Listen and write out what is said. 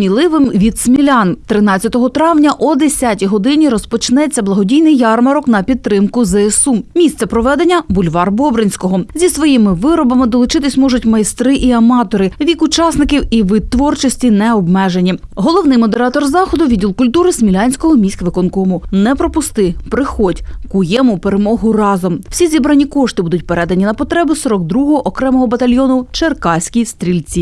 Міливим від смілян 13 травня о 10 годині розпочнеться благодійний ярмарок на підтримку ЗСУ. Місце проведення бульвар Бобринського. Зі своїми виробами долучитись можуть майстри і аматори. Вік учасників і вид творчості не обмежені. Головний модератор заходу відділ культури Смілянського міськвиконкому. Не пропусти, приходь, куємо перемогу разом. Всі зібрані кошти будуть передані на потреби 42-го окремого батальйону Черкаські стрільці.